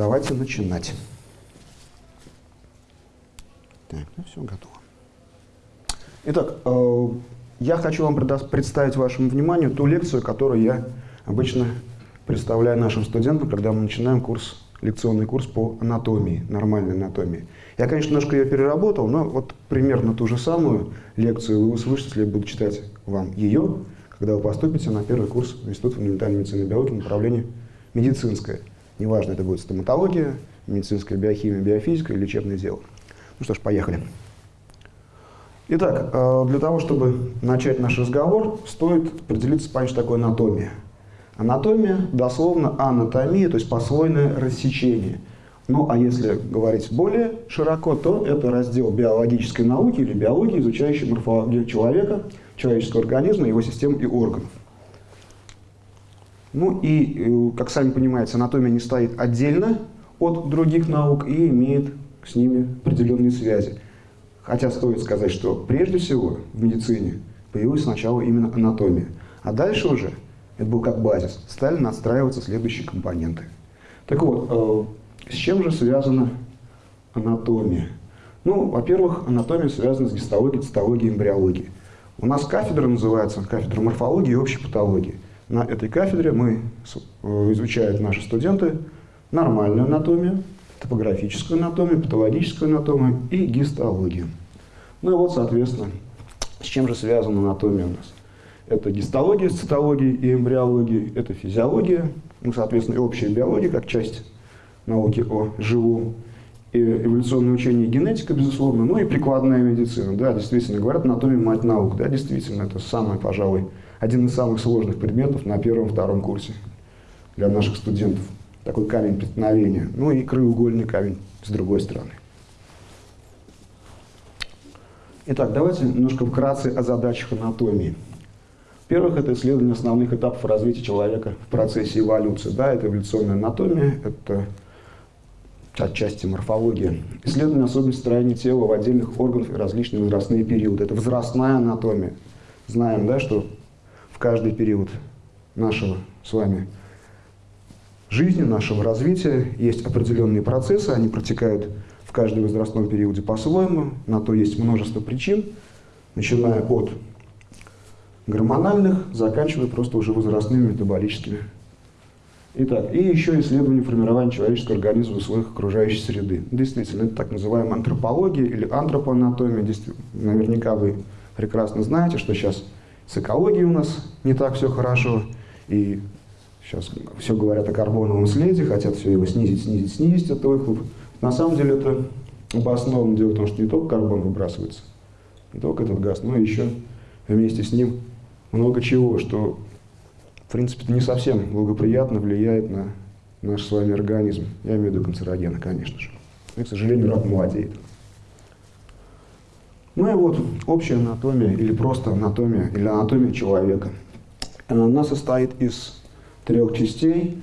давайте начинать. Так, ну все, готово. Итак, э, я хочу вам представить вашему вниманию ту лекцию, которую я обычно представляю нашим студентам, когда мы начинаем курс, лекционный курс по анатомии, нормальной анатомии. Я, конечно, немножко ее переработал, но вот примерно ту же самую лекцию вы услышите, если я буду читать вам ее, когда вы поступите на первый курс в Институт фундаментальной медицины и биологии направление медицинское. Неважно, это будет стоматология, медицинская биохимия, биофизика или лечебное дело. Ну что ж, поехали. Итак, э, для того, чтобы начать наш разговор, стоит определиться с что такое анатомия. Анатомия, дословно анатомия, то есть послойное рассечение. Ну, а если говорить более широко, то это раздел биологической науки или биологии, изучающий морфологию человека, человеческого организма, его систем и органов. Ну и, э, как сами понимаете, анатомия не стоит отдельно от других наук и имеет с ними определенные связи. Хотя стоит сказать, что прежде всего в медицине появилась сначала именно анатомия. А дальше уже, это был как базис, стали настраиваться следующие компоненты. Так вот, э, с чем же связана анатомия? Ну, во-первых, анатомия связана с гистологией, цитологией, эмбриологией. У нас кафедра называется кафедра морфологии и общей патологии. На этой кафедре мы э, изучают наши студенты нормальную анатомию, топографическую анатомию, патологическую анатомию и гистологию. Ну и вот, соответственно, с чем же связана анатомия у нас? Это гистология с цитологией и эмбриологией, это физиология, ну, соответственно, и общая биология, как часть науки о живом, и эволюционное учение и генетика, безусловно, ну и прикладная медицина. Да, действительно, говорят, анатомия – мать наук. Да, действительно, это самый, пожалуй, один из самых сложных предметов на первом-втором курсе для наших студентов такой камень преткновения, ну и краеугольный камень с другой стороны. Итак, давайте немножко вкратце о задачах анатомии. Во-первых, это исследование основных этапов развития человека в процессе эволюции. Да, это эволюционная анатомия, это отчасти морфология. Исследование особенностей строения тела в отдельных органах и различные возрастные периоды. Это возрастная анатомия. Знаем, да, что каждый период нашего с вами жизни, нашего развития есть определенные процессы, они протекают в каждом возрастном периоде по-своему, на то есть множество причин, начиная от гормональных, заканчивая просто уже возрастными метаболическими. Итак, и еще исследование формирования человеческого организма в условиях окружающей среды. Действительно, это так называемая антропология или антропоанатомия. Наверняка вы прекрасно знаете, что сейчас с экологией у нас не так все хорошо, и Сейчас все говорят о карбоновом следе, хотят все его снизить, снизить, снизить, этот выхлоп. На самом деле это обоснованно дело в том, что не только карбон выбрасывается, не только этот газ, но еще вместе с ним много чего, что в принципе не совсем благоприятно влияет на наш с вами организм. Я имею в виду канцерогены, конечно же. И, к сожалению, рак молодеет. Ну и вот общая анатомия или просто анатомия, или анатомия человека. Она состоит из трех частей.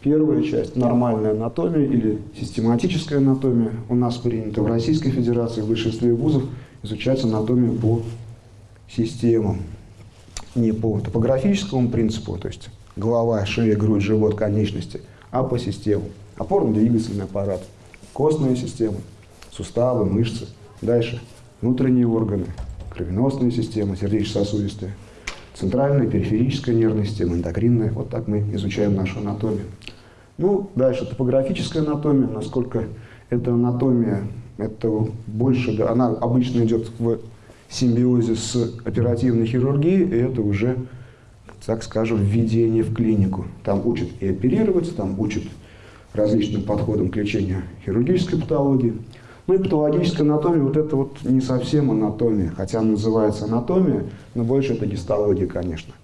Первая часть – нормальная анатомия или систематическая анатомия. У нас принято в Российской Федерации в большинстве вузов изучать анатомию по системам. Не по топографическому принципу, то есть голова, шея, грудь, живот, конечности, а по системам. Опорно-двигательный аппарат, костная система, суставы, мышцы. Дальше внутренние органы, кровеносная система, сердечно-сосудистая, Центральная, периферическая нервная система, эндокринная. Вот так мы изучаем нашу анатомию. Ну, дальше топографическая анатомия, насколько эта анатомия, это больше, она обычно идет в симбиозе с оперативной хирургией, и это уже, так скажем, введение в клинику. Там учат и оперировать, там учат различным подходам к лечению хирургической патологии. Ну и патологическая анатомия, вот это вот не совсем анатомия, хотя называется анатомия, но больше это гистология, конечно.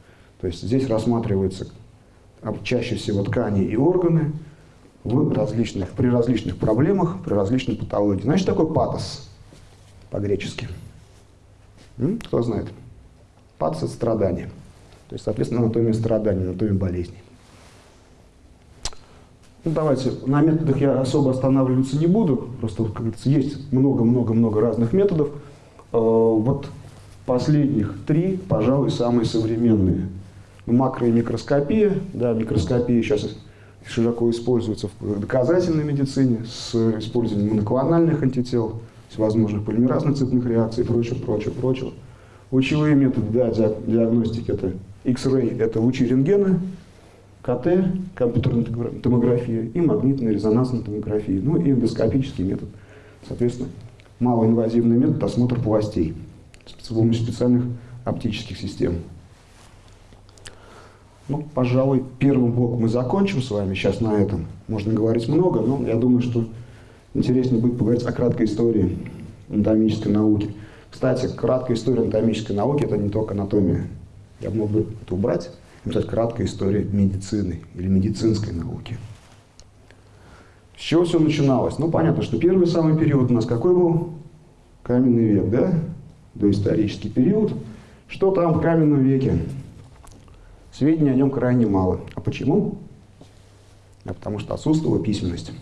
То есть здесь рассматриваются чаще всего ткани и органы в различных, при различных проблемах, при различной патологии. Значит, такой патос по-гречески. Кто знает? Патос – это страдание. То есть, соответственно, анатомия страданий, анатомия болезней. Ну, давайте, на методах я особо останавливаться не буду, просто, как говорится, есть много-много-много разных методов. Э, вот последних три, пожалуй, самые современные. Макро- и микроскопия, да, микроскопия сейчас широко используется в доказательной медицине с использованием моноклональных антител, всевозможных полимеразных цепных реакций и прочего, прочего, прочего. Лучевые методы да, диагностики – это X-ray – это лучи рентгена, КТ, компьютерная томография и магнитная резонансная томография, ну и эндоскопический метод, соответственно, малоинвазивный метод осмотра полостей с помощью специальных оптических систем. Ну, пожалуй, первым блоком мы закончим с вами сейчас на этом. Можно говорить много, но я думаю, что интереснее будет поговорить о краткой истории анатомической науки. Кстати, краткая история анатомической науки – это не только анатомия. Я мог бы это убрать, написать краткая история медицины или медицинской науки. С чего все начиналось? Ну, понятно, что первый самый период у нас какой был? Каменный век, да? Доисторический период. Что там в каменном веке? Сведений о нем крайне мало. А почему? А потому что отсутствовала письменность.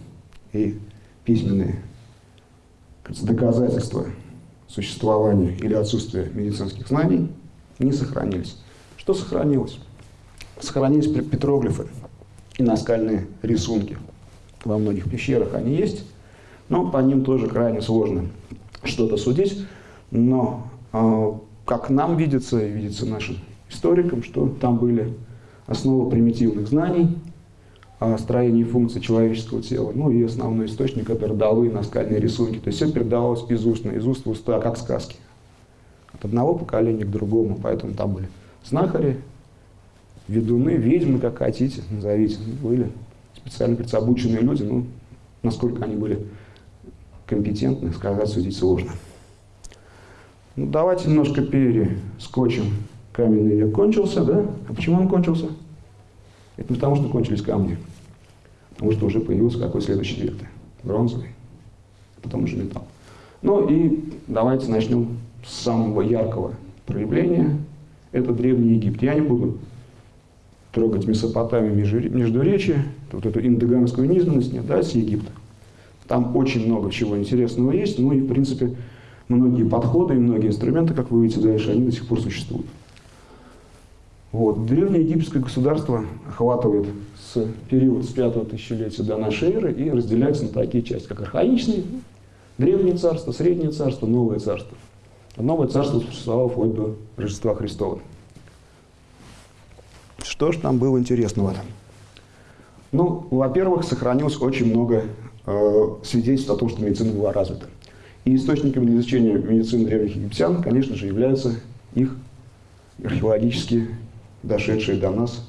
И письменные доказательства существования или отсутствия медицинских знаний не сохранились. Что сохранилось? Сохранились петроглифы и наскальные рисунки. Во многих пещерах они есть, но по ним тоже крайне сложно что-то судить. Но э, как нам видится и видится нашим историкам, что там были основы примитивных знаний о строении функций человеческого тела, ну и основной источник – это родовые наскальные рисунки. То есть все передавалось из уст, из уст в уста, как сказки. От одного поколения к другому. Поэтому там были знахари, ведуны, ведьмы, как хотите, назовите. Были специально обученные люди, ну, насколько они были компетентны, сказать, судить сложно. Ну, давайте немножко перескочим каменный век кончился, да? А почему он кончился? Это потому, что кончились камни, потому что уже появился какой следующий век? Бронзовый, потом уже металл. Ну и давайте начнем с самого яркого проявления. Это Древний Египет. Я не буду трогать Месопотамию, Междуречие, вот эту индоганскую низменность, нет, да, с Египта. Там очень много чего интересного есть, ну и, в принципе, многие подходы и многие инструменты, как вы увидите дальше, они до сих пор существуют. Вот. Древнее египетское государство охватывает с период с 5 тысячелетия до нашей эры и разделяется на такие части, как архаичные, древнее царство, среднее царство, новое царство. А новое царство существовало вплоть до Рождества Христова. Что же там было интересного? Ну, во-первых, сохранилось очень много э, свидетельств о том, что медицина была развита. И источником для изучения медицины древних египтян, конечно же, являются их археологические дошедшие до нас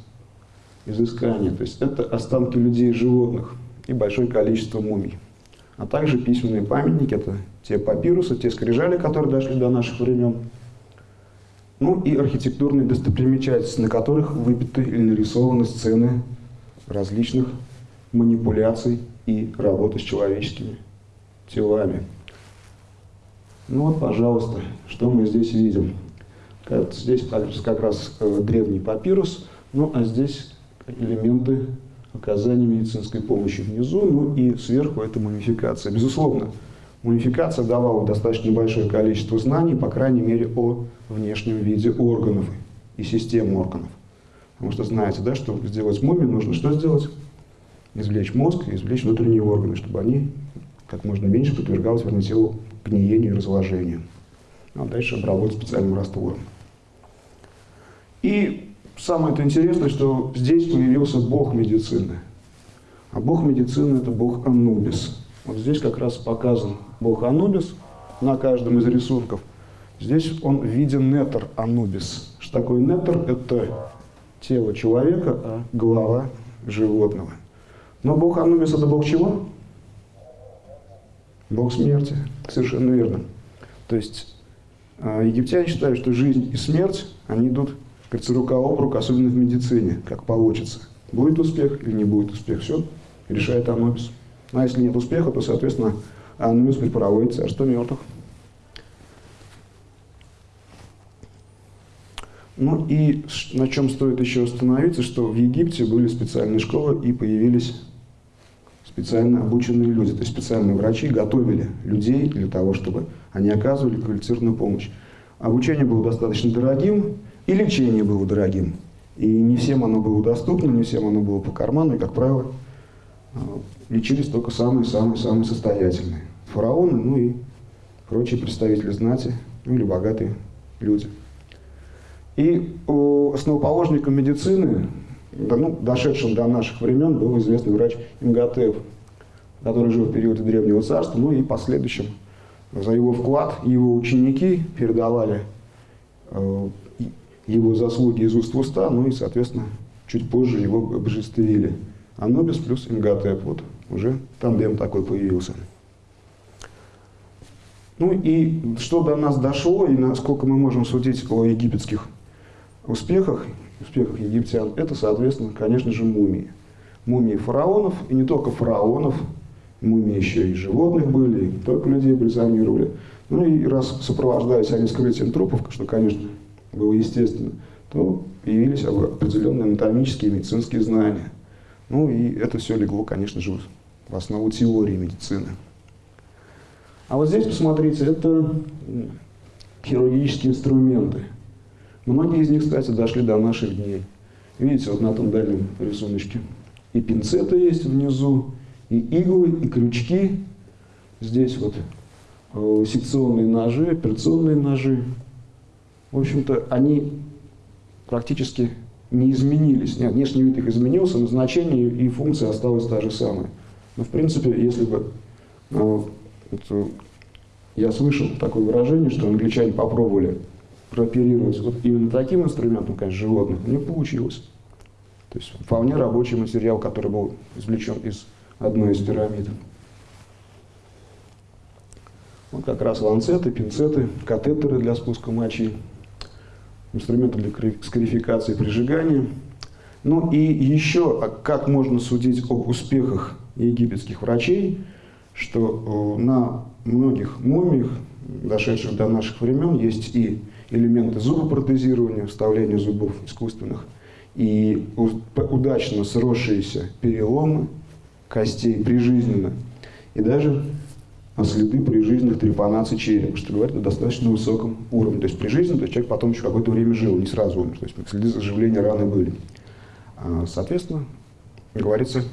изыскания. То есть это останки людей и животных и большое количество мумий. А также письменные памятники, это те папирусы, те скрижали, которые дошли до наших времен. Ну и архитектурные достопримечательности, на которых выбиты или нарисованы сцены различных манипуляций и работы с человеческими телами. Ну вот, пожалуйста, что мы здесь видим. Здесь как раз э, древний папирус, ну а здесь элементы оказания медицинской помощи внизу, ну и сверху это мумификация. Безусловно, мумификация давала достаточно большое количество знаний, по крайней мере, о внешнем виде органов и систем органов. Потому что знаете, да, чтобы сделать мумию, нужно что сделать? Извлечь мозг извлечь внутренние органы, чтобы они как можно меньше подвергалось вернее, телу гниению и разложению. А дальше обработать специальным раствором. И самое -то интересное, что здесь появился бог медицины. А бог медицины – это бог Анубис. Вот здесь как раз показан бог Анубис на каждом из рисунков. Здесь он в виде нетер Анубис. Что такое нетер? Это тело человека, а голова животного. Но бог Анубис – это бог чего? Бог смерти. Совершенно верно. То есть а, египтяне считают, что жизнь и смерть, они идут кажется, рука об руку, особенно в медицине, как получится. Будет успех или не будет успех, все решает Анубис. А если нет успеха, то, соответственно, Анубис припроводит царство мертвых. Ну и на чем стоит еще остановиться, что в Египте были специальные школы и появились специально обученные люди, то есть специальные врачи готовили людей для того, чтобы они оказывали квалифицированную помощь. Обучение было достаточно дорогим, и лечение было дорогим. И не всем оно было доступно, не всем оно было по карману, и, как правило, лечились только самые-самые-самые состоятельные. Фараоны, ну и прочие представители знати, ну или богатые люди. И основоположником медицины, ну, дошедшим до наших времен, был известный врач Имготеп, который жил в период Древнего Царства, ну и последующим за его вклад его ученики передавали э, его заслуги из уст в уста, ну и, соответственно, чуть позже его обожествили. Анубис плюс Имготеп, вот уже тандем такой появился. Ну и что до нас дошло, и насколько мы можем судить о египетских успехах, успехах египтян, это, соответственно, конечно же, мумии. Мумии фараонов, и не только фараонов, мумии еще и животных были, и не только людей бальзамировали. Ну и раз сопровождались они скрытием трупов, что, конечно, было естественно, то появились определенные анатомические и медицинские знания. Ну и это все легло, конечно же, в основу теории медицины. А вот здесь, посмотрите, это хирургические инструменты. Многие из них, кстати, дошли до наших дней. Видите, вот на том дальнем рисуночке. И пинцеты есть внизу, и иглы, и крючки. Здесь вот э, секционные ножи, операционные ножи. В общем-то, они практически не изменились. Нет, внешний вид их изменился, назначение и функция осталась та же самая. Но, в принципе, если бы... Э, вот, я слышал такое выражение, что англичане попробовали прооперировать вот именно таким инструментом, конечно, животных, не получилось. То есть вполне рабочий материал, который был извлечен из одной из пирамид. Вот как раз ланцеты, пинцеты, катетеры для спуска мочи, инструменты для скарификации прижигания. Ну и еще, а как можно судить об успехах египетских врачей, что э, на многих мумиях, дошедших до наших времен, есть и элементы зубопротезирования, вставления зубов искусственных, и удачно сросшиеся переломы, костей прижизненно, и даже следы прижизненных трепанаций черепа, что говорит о достаточно высоком уровне. То есть прижизненно, то есть человек потом еще какое-то время жил, не сразу умер, то есть следы заживления раны были. А, соответственно, говорится,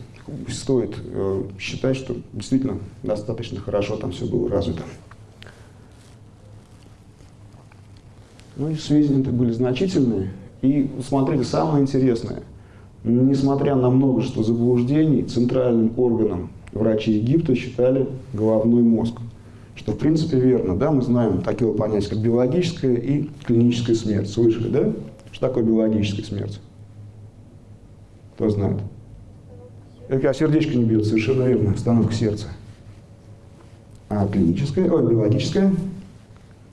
стоит э, считать, что действительно достаточно хорошо там все было развито. Ну и сведения были значительные. И смотрите, самое интересное – Несмотря на множество заблуждений, центральным органом врачи Египта считали головной мозг. Что в принципе верно, да, мы знаем такие понятия, как биологическая и клиническая смерть. Слышали, да? Что такое биологическая смерть? Кто знает? Это сердечко не бьет, совершенно верно, остановка сердца. А клиническая, ой, биологическая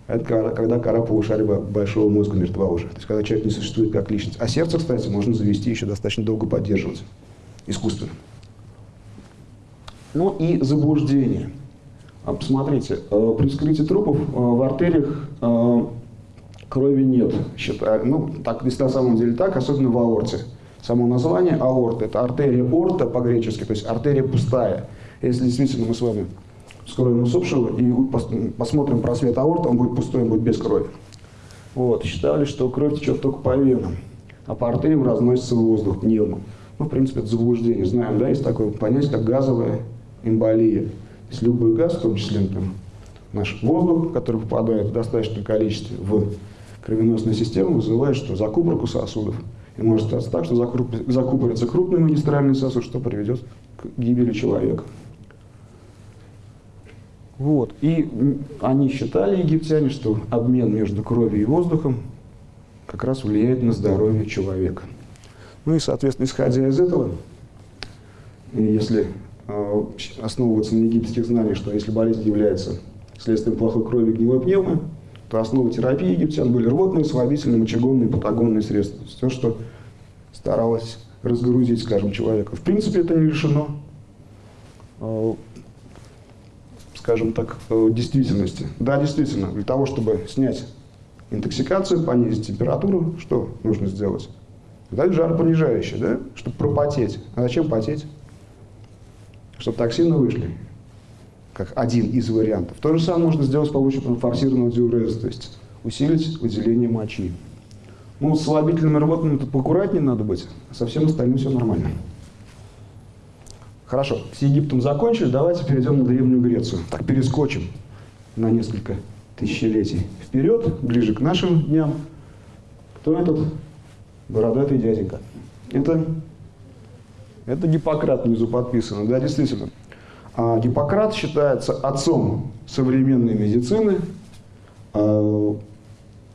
это когда кора полушария большого мозга мертва уже. То есть когда человек не существует как личность. А сердце, кстати, можно завести еще достаточно долго поддерживать. Искусственно. Ну и заблуждение. А, посмотрите, э, при вскрытии трупов э, в артериях э, крови нет. Ну, так, на самом деле так, особенно в аорте. Само название аорта – это артерия орта по-гречески, то есть артерия пустая. Если действительно мы с вами вскроем усопшего и посмотрим просвет аорта, он будет пустой, он будет без крови. Вот, считали, что кровь течет только по венам, а по артериям разносится воздух пневмом. Ну, в принципе, это заблуждение. Знаем, да, есть такое понятие, как газовая эмболия. То есть любой газ, в том числе там, наш воздух, который попадает в достаточном количестве в кровеносную систему, вызывает что? Закупорку сосудов. И может статься так, что закупорится крупный магистральный сосуд, что приведет к гибели человека. Вот. И они считали, египтяне, что обмен между кровью и воздухом как раз влияет на здоровье человека. Ну и, соответственно, исходя из этого, если э, основываться на египетских знаниях, что если болезнь является следствием плохой крови гнилой пневмы, то основа терапии египтян были рвотные, слабительные, мочегонные, патагонные средства. Все, что старалось разгрузить, скажем, человека. В принципе, это не решено э, скажем так, э, действительности. Да, действительно, для того, чтобы снять интоксикацию, понизить температуру, что нужно сделать? Дать жаропонижающее, да, чтобы пропотеть. А зачем потеть? Чтобы токсины вышли, как один из вариантов. То же самое можно сделать с помощью форсированного диуреза, то есть усилить выделение мочи. Ну, с слабительными рвотными поаккуратнее надо быть, а со всем остальным все нормально. Хорошо, с Египтом закончили, давайте перейдем на Древнюю Грецию. Так, перескочим на несколько тысячелетий вперед, ближе к нашим дням. Кто этот бородатый дяденька? Это, это Гиппократ внизу подписано, да, действительно. А Гиппократ считается отцом современной медицины. А,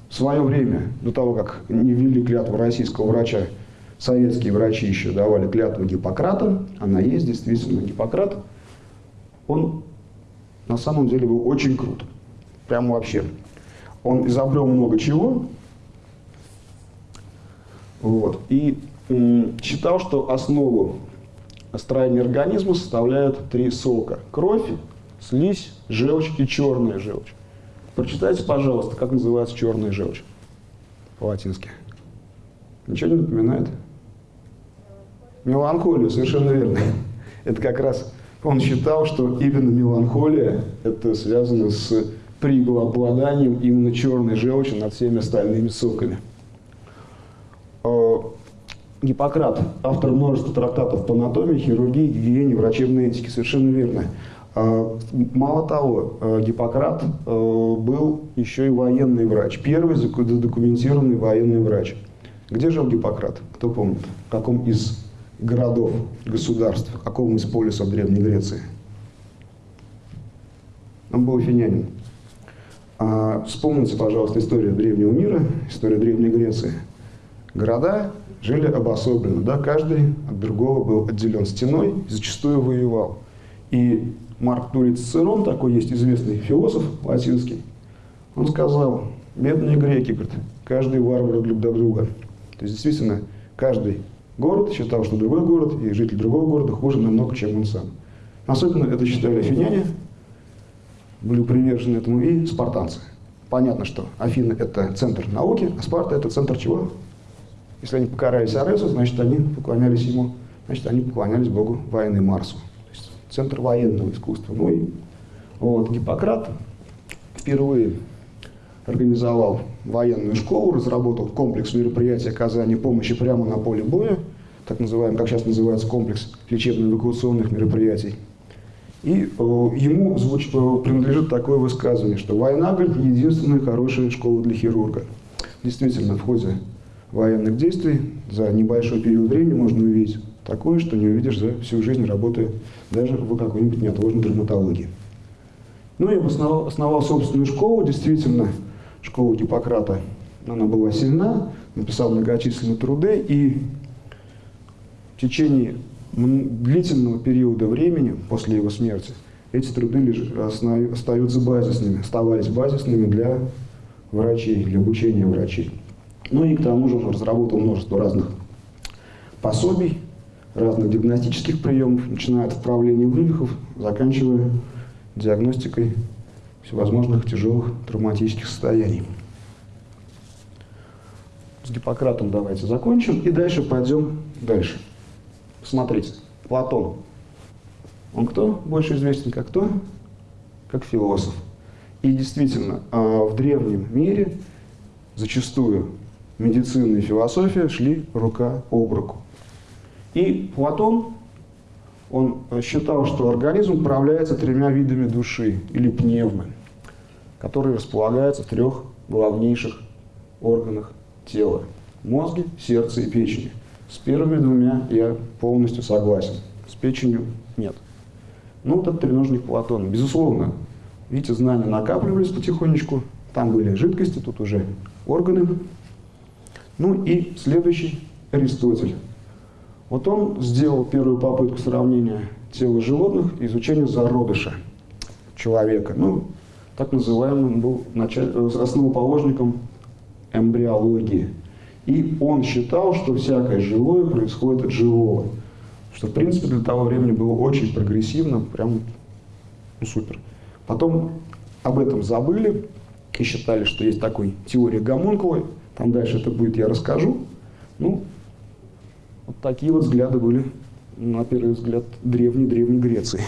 в свое время, до того, как не ввели клятву российского врача, советские врачи еще давали клятву Гиппократа. Она есть, действительно, Гиппократ. Он на самом деле был очень крут. Прям вообще. Он изобрел много чего. Вот. И считал, что основу строения организма составляют три сока. Кровь, слизь, желчь и черная желчь. Прочитайте, пожалуйста, как называется черная желчь по-латински. Ничего не напоминает? Меланхолию, совершенно верно. Это как раз он считал, что именно меланхолия это связано с преобладанием именно черной желчи над всеми остальными соками. Гиппократ, автор множества трактатов по анатомии, хирургии, гигиене, врачебной этике, совершенно верно. А, мало того, а, Гиппократ а, был еще и военный врач, первый задокументированный военный врач. Где жил Гиппократ? Кто помнит? В каком из городов, государств, в каком из полисов Древней Греции? Он был афинянин. Вспомните, пожалуйста, историю древнего мира, историю Древней Греции. Города жили обособленно, да, каждый от другого был отделен стеной, зачастую воевал. И Марк Тулиц Цицерон, такой есть известный философ латинский, он сказал, бедные греки, говорит, каждый варвар для друга. То есть действительно, каждый город считал, что другой город и житель другого города хуже намного, чем он сам. Особенно это считали афиняне, были привержены этому и спартанцы. Понятно, что Афины – это центр науки, а Спарта – это центр чего? Если они покорялись Аресу, значит, они поклонялись ему, значит, они поклонялись богу войны Марсу. То есть центр военного искусства. Ну и вот, Гиппократ впервые организовал военную школу, разработал комплекс мероприятий оказания помощи прямо на поле боя, так называемый, как сейчас называется, комплекс лечебно-эвакуационных мероприятий. И э, ему звуч, э, принадлежит такое высказывание, что война, говорит, единственная хорошая школа для хирурга. Действительно, в ходе военных действий за небольшой период времени можно увидеть такое, что не увидишь за всю жизнь, работая даже в какой-нибудь неотложной травматологии. Ну и основал, основал собственную школу, действительно, школу Гиппократа, она была сильна, написал многочисленные труды, и в течение длительного периода времени после его смерти эти труды лишь остаются базисными, оставались базисными для врачей, для обучения врачей. Ну и к тому же он разработал множество разных пособий, разных диагностических приемов, начиная от вправления вывихов, заканчивая диагностикой всевозможных тяжелых травматических состояний. С Гиппократом давайте закончим и дальше пойдем дальше. Смотрите, Платон. Он кто? Больше известен как кто? Как философ. И действительно, а, в древнем мире зачастую медицина и философия шли рука об руку. И Платон, он считал, что организм управляется тремя видами души, или пневмы, которые располагаются в трех главнейших органах тела – мозге, сердце и печени. С первыми двумя я полностью согласен, с печенью нет. Ну, вот это треножник Платона. Безусловно, видите, знания накапливались потихонечку, там были жидкости, тут уже органы, ну и следующий Аристотель. Вот он сделал первую попытку сравнения тела животных и изучения зародыша человека. Ну, так называемым был основоположником эмбриологии. И он считал, что всякое живое происходит от живого. Что, в принципе, для того времени было очень прогрессивно, прям ну, супер. Потом об этом забыли и считали, что есть такой теория гомункула, там дальше это будет, я расскажу. Ну, вот такие вот взгляды были, на первый взгляд, древней-древней Греции.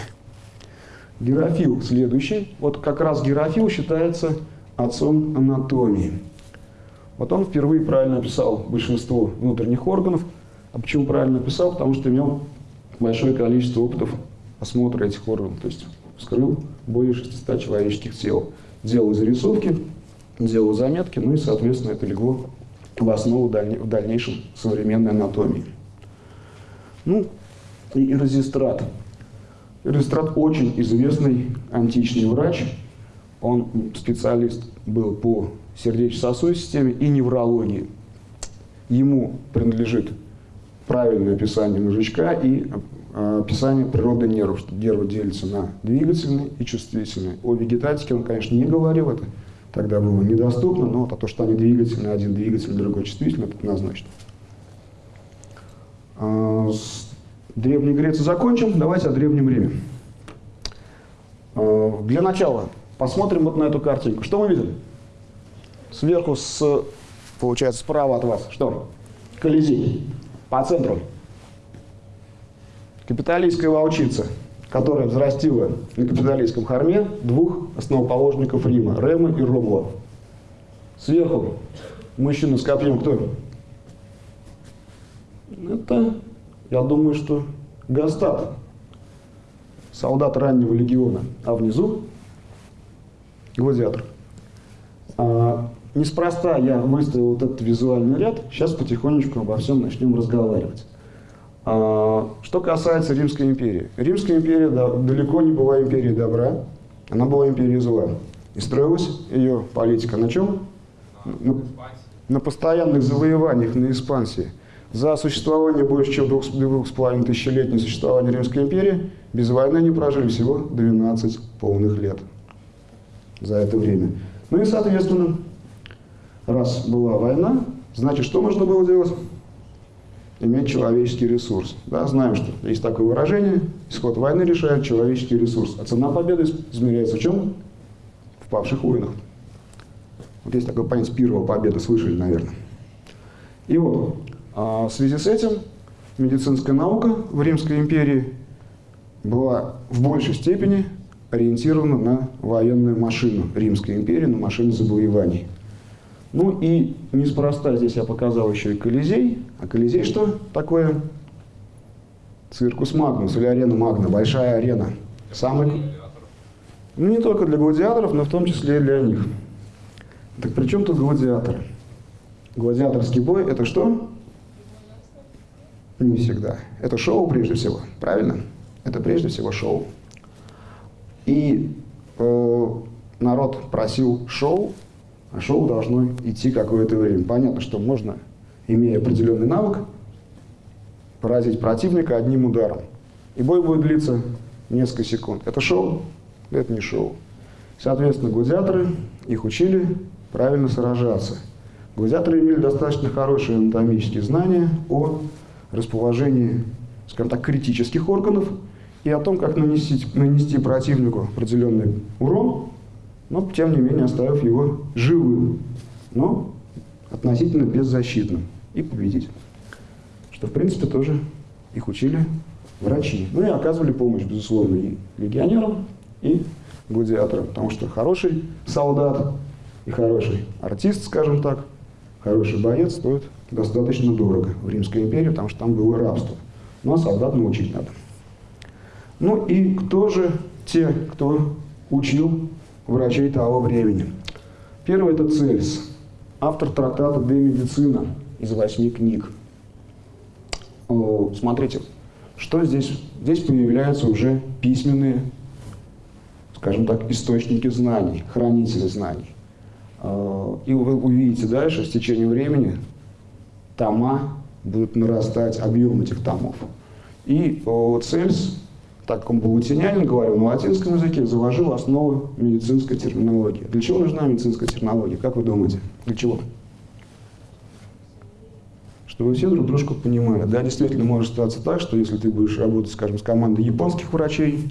Герофил следующий. Вот как раз Герофил считается отцом анатомии. Вот он впервые правильно описал большинство внутренних органов. А почему правильно описал? Потому что имел большое количество опытов осмотра этих органов. То есть вскрыл более 600 человеческих тел. Делал зарисовки, делал заметки, ну и, соответственно, это легло в основу в дальнейшем современной анатомии. Ну, и Ирозистрат. Ирозистрат очень известный античный врач. Он специалист был по сердечно-сосудистой системе и неврологии. Ему принадлежит правильное описание мозжечка и а, описание природы нервов, что нервы делятся на двигательные и чувствительные. О вегетатике он, конечно, не говорил, это тогда было недоступно, но то, что они двигательные, один двигательный, другой чувствительный, это однозначно. А, с Древней Греции закончим, давайте о Древнем Риме. А, для начала посмотрим вот на эту картинку. Что мы видим? Сверху, с, получается, справа от вас, что? Колизей. По центру Капиталистская волчица, которая взрастила на капиталистском хорме двух основоположников Рима, Рема и Ромула. Сверху мужчина с копьем кто? Это, я думаю, что Гастат, солдат раннего легиона, а внизу гладиатор. А, неспроста я выставил вот этот визуальный ряд, сейчас потихонечку обо всем начнем разговаривать. А, что касается Римской империи. Римская империя да, далеко не была империей добра, она была империей зла. И строилась ее политика на чем? На, на постоянных завоеваниях, на экспансии. За существование больше чем двух, двух с половиной тысячелетней существования Римской империи без войны они прожили всего 12 полных лет за это время. Ну и, соответственно, раз была война, значит, что можно было делать? иметь человеческий ресурс. Да, знаем, что есть такое выражение, исход войны решает человеческий ресурс. А цена победы измеряется в чем? В павших войнах. Вот есть такое понятие первого победы, слышали, наверное. И вот, а в связи с этим медицинская наука в Римской империи была в большей степени ориентирована на военную машину Римской империи, на машину завоеваний. Ну и неспроста здесь я показал еще и Колизей. А Колизей что такое? Circus Magnus или arena Magna, большая арена. Самый... Ну не только для гладиаторов, но в том числе и для них. Так при чем тут гладиаторы? Гладиаторский бой это что? Не всегда. Это шоу прежде всего, правильно? Это прежде всего шоу. И э, народ просил шоу, а шоу должно идти какое-то время. Понятно, что можно, имея определенный навык, поразить противника одним ударом. И бой будет длиться несколько секунд. Это шоу? Это не шоу. Соответственно, гладиаторы, их учили правильно сражаться. Гладиаторы имели достаточно хорошие анатомические знания о расположении, скажем так, критических органов и о том, как нанести, нанести противнику определенный урон, но тем не менее оставив его живым, но относительно беззащитным и победить. Что в принципе тоже их учили врачи. Ну и оказывали помощь, безусловно, и легионерам, и гладиаторам, потому что хороший солдат и хороший артист, скажем так, хороший боец стоит достаточно дорого в Римской империи, потому что там было рабство. Ну а солдат научить надо. Ну и кто же те, кто учил врачей того времени. Первый – это Цельс, автор трактата «De медицина» из восьми книг. Смотрите, что здесь? Здесь появляются уже письменные, скажем так, источники знаний, хранители знаний. И вы увидите дальше, с течением времени, тома будут нарастать, объем этих томов. И Цельс так как он был латинянин, говорил на латинском языке, заложил основы медицинской терминологии. Для чего нужна медицинская терминология? Как вы думаете? Для чего? Чтобы все друг дружку понимали. Да, действительно может статься так, что если ты будешь работать, скажем, с командой японских врачей,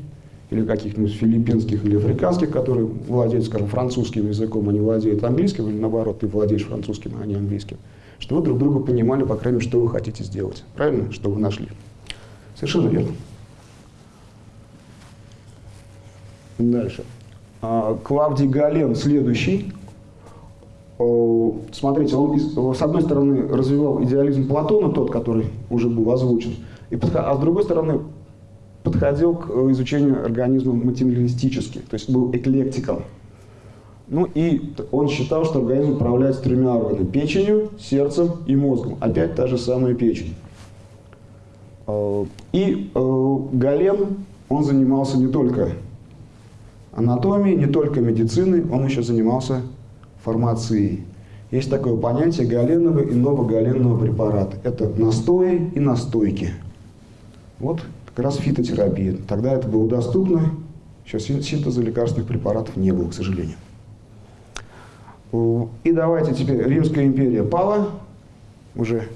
или каких-нибудь филиппинских или африканских, которые владеют, скажем, французским языком, они владеют английским, или наоборот, ты владеешь французским, а не английским, чтобы вы друг друга понимали, по крайней мере, что вы хотите сделать. Правильно? Что вы нашли. Совершенно верно. Дальше. А, Клавдий Гален следующий. Смотрите, он с одной стороны развивал идеализм Платона, тот, который уже был озвучен, и, а с другой стороны подходил к изучению организма материалистически, то есть был эклектиком. Ну и он считал, что организм управляется тремя органами – печенью, сердцем и мозгом. Опять та же самая печень. Э, и э, Гален, он занимался не только анатомией, не только медициной, он еще занимался формацией. Есть такое понятие галенного и новогаленного препарата. Это настои и настойки. Вот как раз фитотерапия. Тогда это было доступно, сейчас синтеза лекарственных препаратов не было, к сожалению. И давайте теперь, Римская империя пала уже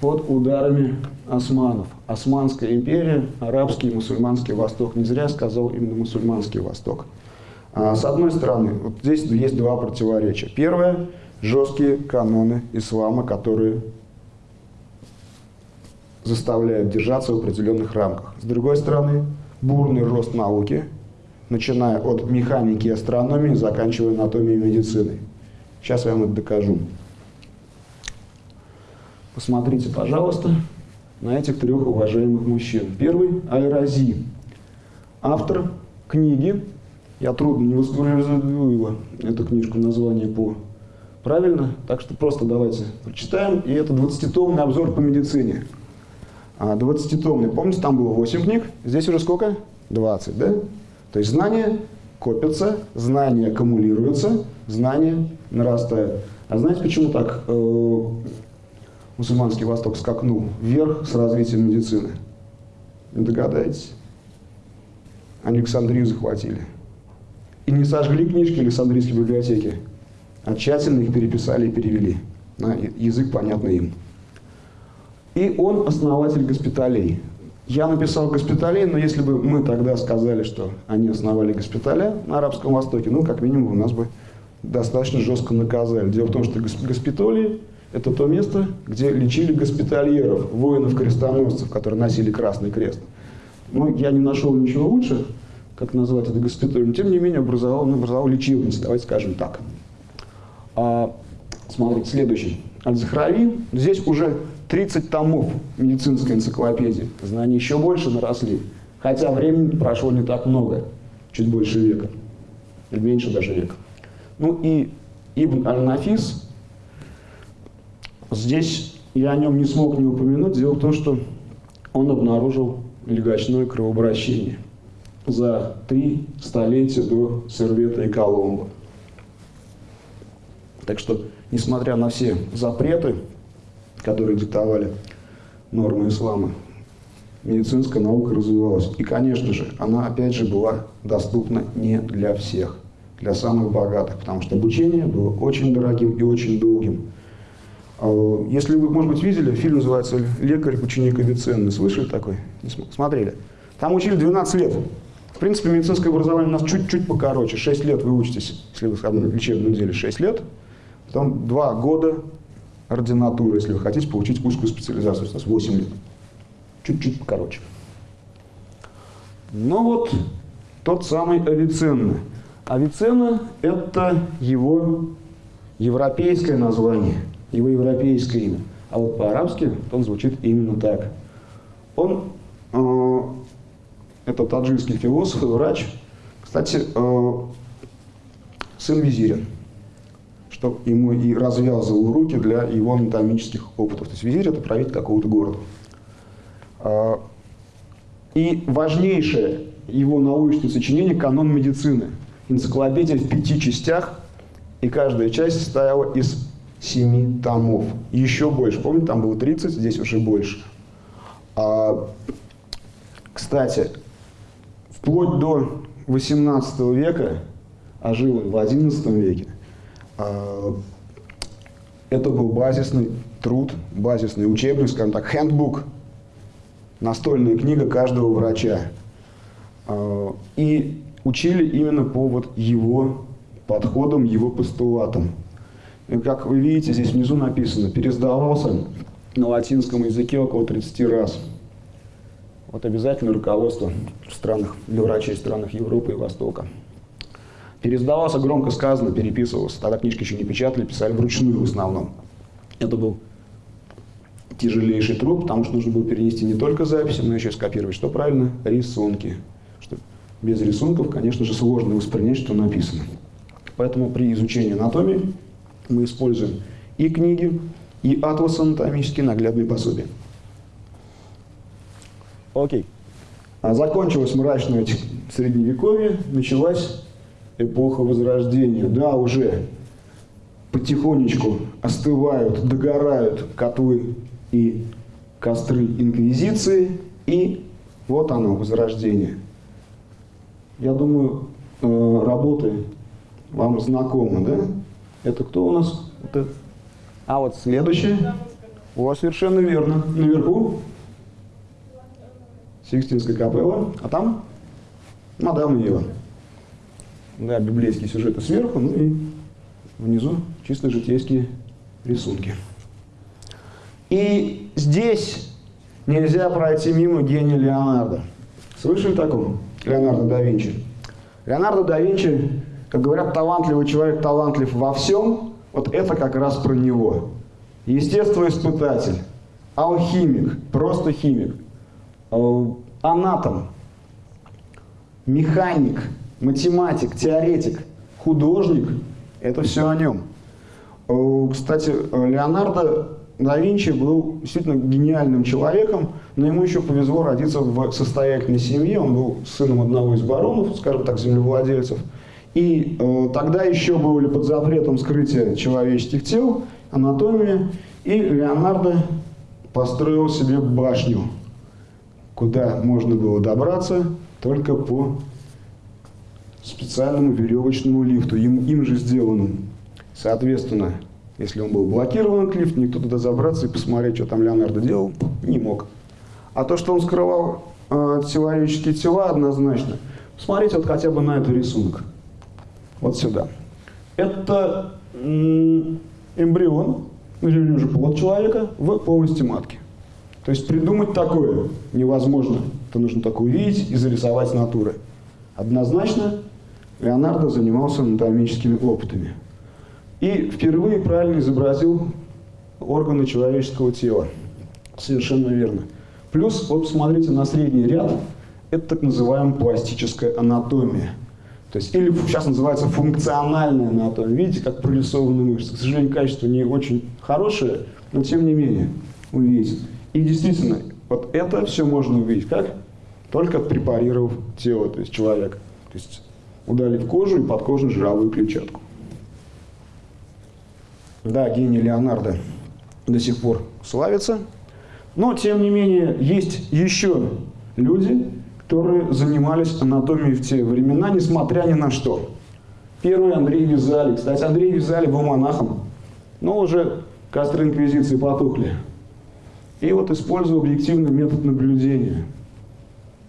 под ударами османов. Османская империя, арабский и мусульманский восток. Не зря сказал именно мусульманский восток. А, с одной стороны, вот здесь есть два противоречия. Первое – жесткие каноны ислама, которые заставляют держаться в определенных рамках. С другой стороны, бурный рост науки, начиная от механики и астрономии, заканчивая анатомией и медициной. Сейчас я вам это докажу. Посмотрите, пожалуйста, на этих трех уважаемых мужчин. Первый – Аль-Рази, автор книги, я трудно не воспроизведу его, эту книжку, название по правильно, так что просто давайте прочитаем. И это 20-томный обзор по медицине. 20-томный, а, помните, там было 8 книг, здесь уже сколько? 20, да? То есть знания копятся, знания аккумулируются, знания нарастают. А знаете, почему так э, мусульманский Восток скакнул вверх с развитием медицины? Не догадаетесь? Александрию захватили. И не сожгли книжки Александрийской библиотеки, а тщательно их переписали и перевели на язык, понятный им. И он основатель госпиталей. Я написал госпиталей, но если бы мы тогда сказали, что они основали госпиталя на Арабском Востоке, ну, как минимум, у нас бы достаточно жестко наказали. Дело в том, что госпиталии – это то место, где лечили госпитальеров, воинов-крестоносцев, которые носили Красный Крест. Ну, я не нашел ничего лучше, как назвать это госпиталем, тем не менее образовал, он образовал лечебницу, давайте скажем так. А, смотрите, следующий. Аль-Захрави. Здесь уже 30 томов медицинской энциклопедии. Знания еще больше наросли. Хотя времени прошло не так много, чуть больше века. Или меньше даже века. Ну и Ибн Аль-Нафис, здесь я о нем не смог не упомянуть. Дело в том, что он обнаружил легочное кровообращение за три столетия до Сервета и Коломбо. Так что, несмотря на все запреты, которые диктовали нормы ислама, медицинская наука развивалась. И, конечно же, она, опять же, была доступна не для всех, для самых богатых, потому что обучение было очень дорогим и очень долгим. А, если вы, может быть, видели, фильм называется «Лекарь, ученик Авиценны». Слышали такой? Смотрели? Там учили 12 лет. В принципе, медицинское образование у нас чуть-чуть покороче. 6 лет вы учитесь, если вы в лечебном деле, 6 лет. Потом 2 года ординатуры, если вы хотите получить узкую специализацию, у нас 8 лет. Чуть-чуть покороче. Но вот тот самый Авиценна. Авиценна – это его европейское название, его европейское имя. А вот по-арабски он звучит именно так. Он, э, это таджикский философ и врач, кстати, э, сын визиря что ему и развязывал руки для его анатомических опытов. То есть визирь – это правитель какого-то города. А, и важнейшее его научное сочинение – канон медицины. Энциклопедия в пяти частях, и каждая часть состояла из семи томов. Еще больше. Помните, там было 30, здесь уже больше. А, кстати, вплоть до 18 века, а жил он в 11 веке, это был базисный труд, базисный учебник, скажем так, handbook, настольная книга каждого врача. А, и учили именно по вот его подходам, его постулатам. И как вы видите, здесь внизу написано, пересдавался на латинском языке около 30 раз. Вот обязательно руководство в странах, для врачей в странах Европы и Востока. Пересдавался, громко сказано, переписывался. Тогда книжки еще не печатали, писали вручную в основном. Это был тяжелейший труд, потому что нужно было перенести не только записи, но еще и скопировать, что правильно, рисунки. Что без рисунков, конечно же, сложно воспринять, что написано. Поэтому при изучении анатомии мы используем и книги, и атласы анатомические, наглядные пособия. Окей. А закончилось мрачное средневековье, началась эпоха Возрождения. Да, уже потихонечку остывают, догорают котлы и костры Инквизиции, и вот оно, Возрождение. Я думаю, э, работы вам знакомы, да? Это кто у нас? Это... А вот следующее. У вас совершенно верно. Наверху Сикстинская капелла, а там Мадам Ева. Да, библейские сюжеты сверху, ну и внизу чисто житейские рисунки. И здесь нельзя пройти мимо гения Леонардо. Слышали такого? Леонардо да Винчи. Леонардо да Винчи, как говорят, талантливый человек талантлив во всем, вот это как раз про него. Естествоиспытатель, алхимик, просто химик, Э, анатом, механик, математик, теоретик, художник – это все о нем. Э, кстати, Леонардо да Винчи был действительно гениальным человеком, но ему еще повезло родиться в состоятельной семье. Он был сыном одного из баронов, скажем так, землевладельцев. И э, тогда еще были под запретом скрытия человеческих тел, анатомия. И Леонардо построил себе башню куда можно было добраться только по специальному веревочному лифту, им, им же сделанному. Соответственно, если он был блокирован лифт, никто туда забраться и посмотреть, что там Леонардо делал, не мог. А то, что он скрывал э, человеческие тела, однозначно. Посмотрите вот хотя бы на этот рисунок. Вот сюда. Это эмбрион, или уже плод человека в полости матки. То есть придумать такое невозможно. Это нужно только увидеть и зарисовать натуры. Однозначно Леонардо занимался анатомическими опытами. И впервые правильно изобразил органы человеческого тела. Совершенно верно. Плюс, вот посмотрите на средний ряд, это так называемая пластическая анатомия. То есть, или сейчас называется функциональная анатомия. Видите, как прорисованы мышцы. К сожалению, качество не очень хорошее, но тем не менее увидите. И действительно, вот это все можно увидеть как? Только препарировав тело, то есть человека. То есть удалив кожу и подкожную жировую клетчатку. Да, гений Леонардо до сих пор славится. Но, тем не менее, есть еще люди, которые занимались анатомией в те времена, несмотря ни на что. Первый Андрей Визали. Кстати, Андрей Визали был монахом, но уже костры инквизиции потухли. И вот использую объективный метод наблюдения.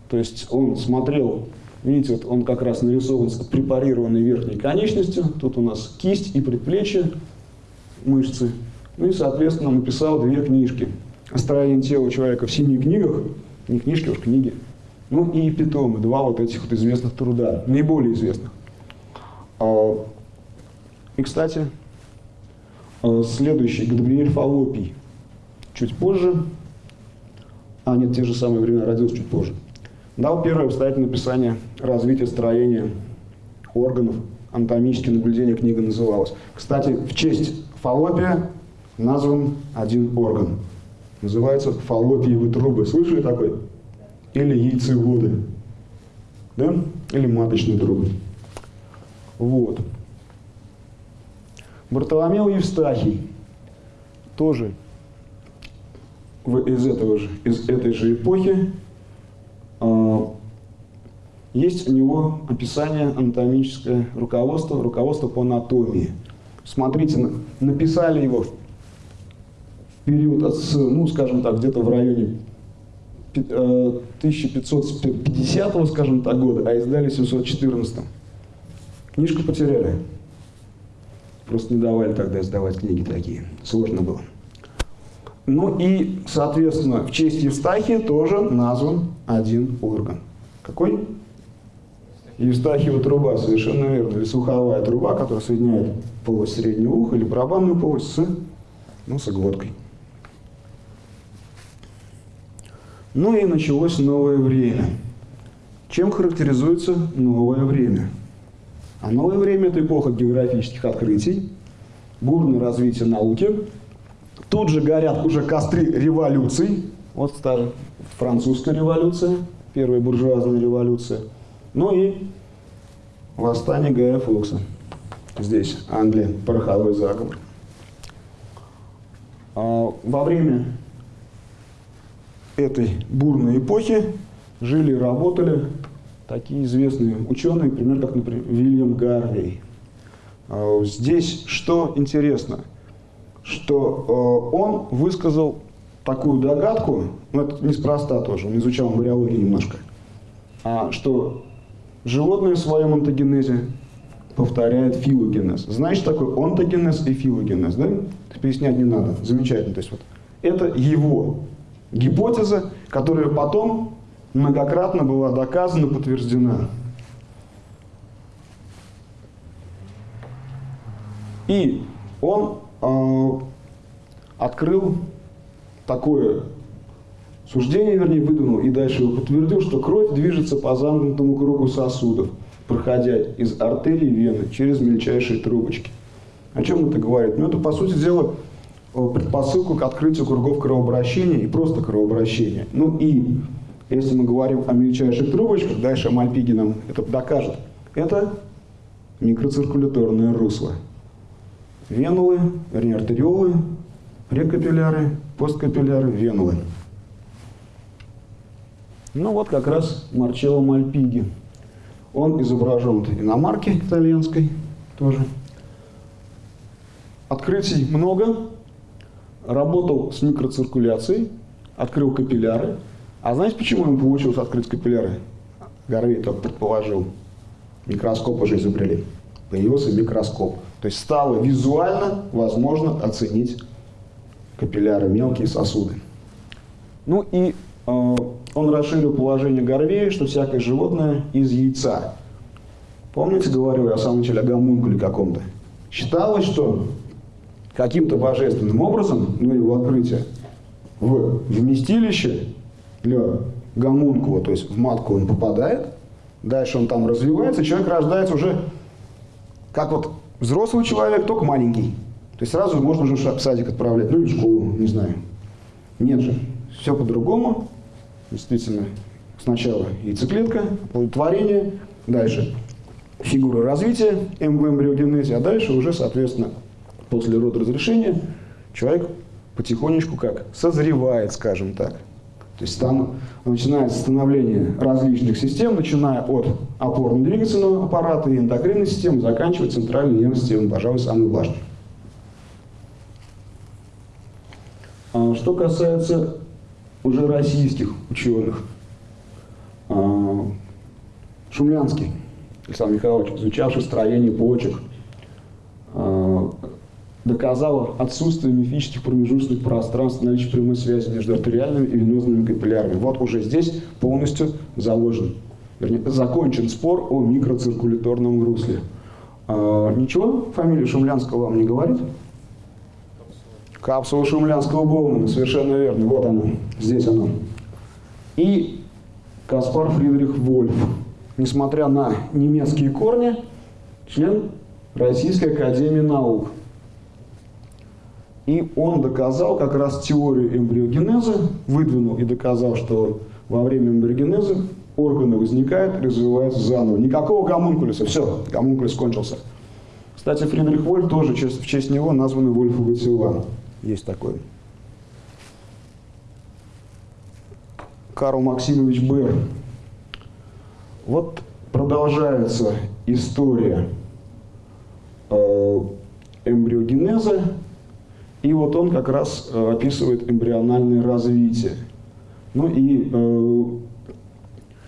То есть он смотрел, видите, вот он как раз нарисован с препарированной верхней конечностью. Тут у нас кисть и предплечье, мышцы. Ну и, соответственно, написал две книжки. О строении тела человека в семи книгах, не книжки, а уж книги. Ну и питомы, два вот этих вот известных труда, наиболее известных. А, и, кстати, а, следующий, Габриэль Фалопий чуть позже, а нет, те же самые времена, родился чуть позже, дал первое обстоятельное описание развития строения органов, анатомические наблюдения книга называлась. Кстати, в честь фаллопия назван один орган. Называется фаллопиевые трубы. Слышали такой? Или яйцеводы. Да? Или маточные трубы. Вот. Бартоломео Евстахий тоже из, этого же, из этой же эпохи есть у него описание анатомическое руководство, руководство по анатомии. Смотрите, написали его в период, от, ну, скажем так, где-то в районе 1550, э, скажем так, года, а издали в 714. Книжку потеряли. Просто не давали тогда издавать книги такие. Сложно было. Ну и, соответственно, в честь Евстахия тоже назван один орган. Какой? Евстахиева труба, совершенно верно. Или слуховая труба, которая соединяет полость среднего уха или барабанную полость с носоглоткой. Ну и началось новое время. Чем характеризуется новое время? А новое время – это эпоха географических открытий, бурное развитие науки. Тут же горят уже костры революций. Вот старая французская революция, первая буржуазная революция. Ну и восстание Гая Фокса. Здесь Англия, пороховой заговор. А во время этой бурной эпохи жили и работали такие известные ученые, например, как, например, Вильям Гарвей. А, здесь что интересно, что а, он высказал такую догадку, ну это неспроста тоже, он изучал эмбриологию немножко, а, что животное в своем онтогенезе повторяет филогенез. Знаешь, такой онтогенез и филогенез, да? Пояснять не надо, замечательно. То есть вот это его гипотеза, которая потом многократно была доказана, подтверждена. И он э, открыл такое суждение, вернее, выдвинул и дальше подтвердил, что кровь движется по замкнутому кругу сосудов, проходя из артерии вены через мельчайшие трубочки. О чем это говорит? Ну, это, по сути дела, предпосылку к открытию кругов кровообращения и просто кровообращения. Ну и если мы говорим о мельчайших трубочках, дальше Мальпиги нам это докажет, это микроциркуляторное русло. Венулы, вернее артериолы, прекапилляры, посткапилляры, венулы. Ну вот как раз Марчелло Мальпиги. Он изображен на марке итальянской тоже. Открытий много, работал с микроциркуляцией, открыл капилляры. А знаете, почему ему получилось открыть капилляры? Гарвей только предположил. Микроскоп уже изобрели. Появился микроскоп. То есть стало визуально возможно оценить капилляры, мелкие сосуды. Ну и э, он расширил положение Гарвея, что всякое животное из яйца. Помните, говорил я в самом начале о гомункуле каком-то? Считалось, что каким-то божественным образом, ну его открытие, в вместилище для гомункула, то есть в матку он попадает, дальше он там развивается, человек рождается уже как вот взрослый человек, только маленький. То есть сразу можно уже в садик отправлять, ну или в школу, не знаю. Нет же, все по-другому. Действительно, сначала яйцеклетка, оплодотворение, дальше фигура развития эмбриогенезе, а дальше уже, соответственно, после родоразрешения человек потихонечку как созревает, скажем так. То есть там начинается становление различных систем, начиная от опорно-двигательного аппарата и эндокринной системы, заканчивая центральной нервной системой, пожалуй, самый важный. А что касается уже российских ученых, а, Шумлянский Александр Михайлович, изучавший строение почек, а, доказал отсутствие мифических промежуточных пространств, наличие прямой связи между артериальными и венозными капиллярами. Вот уже здесь полностью заложен, вернее, закончен спор о микроциркуляторном русле. А, ничего, фамилия Шумлянского вам не говорит? Капсула Шумлянского Боумана, совершенно верно, вот она, здесь она. И Каспар Фридрих Вольф, несмотря на немецкие корни, член Российской Академии Наук. И он доказал как раз теорию эмбриогенеза, выдвинул и доказал, что во время эмбриогенеза органы возникают, развиваются заново. Никакого гомункулюса, все, гомункулюс кончился. Кстати, Фридрих Вольф тоже в честь него названы Вольфовы тела. Есть такой. Карл Максимович Бер. Вот продолжается история э, эмбриогенеза и вот он как раз э, описывает эмбриональное развитие. Ну и э,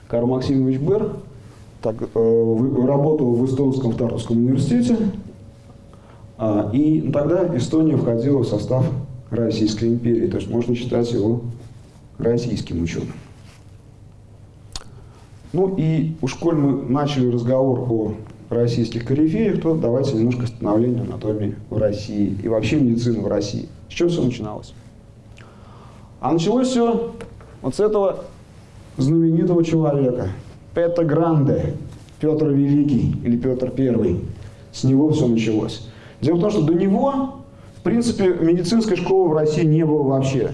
Карл Максимович Бер так, э, работал в Эстонском Тартовском университете, э, и тогда Эстония входила в состав Российской империи, то есть можно считать его российским ученым. Ну и уж коль мы начали разговор о российских корифеев, то давайте немножко становление анатомии в России и вообще медицины в России. С чего все начиналось? А началось все вот с этого знаменитого человека, Петра Гранде, Петр Великий или Петр Первый. С него все началось. Дело в том, что до него, в принципе, медицинской школы в России не было вообще.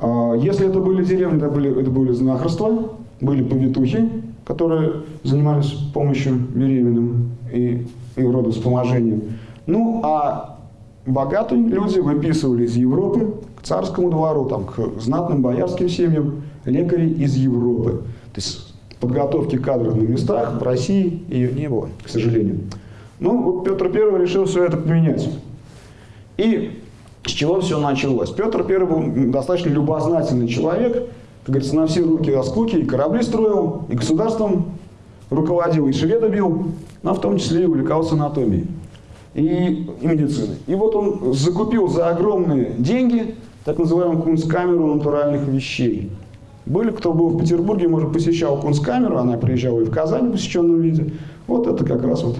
А, если это были деревни, это были, это были знахарства, были повитухи, которые занимались помощью беременным и, и родовспоможением. Ну, а богатые люди выписывали из Европы к царскому двору, там, к знатным боярским семьям, лекарей из Европы. То есть подготовки кадров на местах в России ее не было, к сожалению. Ну, вот Петр I решил все это поменять. И с чего все началось? Петр I был достаточно любознательный человек, как говорится, на все руки раскуки, и корабли строил, и государством руководил, и шведа бил, но в том числе и увлекался анатомией и, и медициной. И вот он закупил за огромные деньги так называемую кунсткамеру натуральных вещей. Были, кто был в Петербурге, может, посещал кунсткамеру, она приезжала и в Казань в посещенном виде. Вот это как раз вот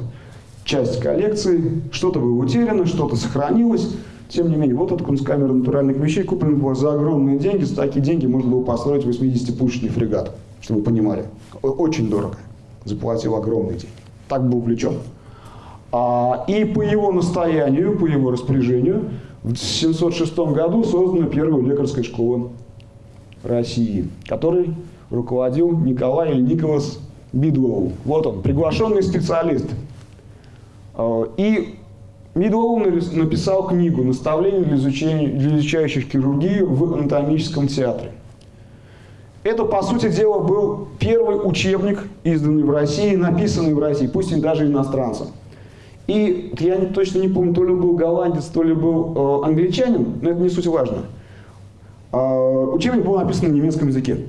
часть коллекции. Что-то было утеряно, что-то сохранилось. Тем не менее, вот эта кунсткамера натуральных вещей куплена была за огромные деньги. За такие деньги можно было построить 80-пушечный фрегат, чтобы вы понимали. Очень дорого. Заплатил огромные деньги. Так был увлечен. А, и по его настоянию, по его распоряжению, в 706 году создана первая лекарская школа России, который руководил Николай или Николас Бидуэлл. Вот он, приглашенный специалист. А, и Бидуэлл написал книгу «Наставление для, изучения, для изучающих хирургию в анатомическом театре». Это, по сути дела, был первый учебник, изданный в России, написанный в России, пусть и даже иностранцем. И я точно не помню, то ли был голландец, то ли был э, англичанин, но это не суть важно. Э, учебник был написан на немецком языке.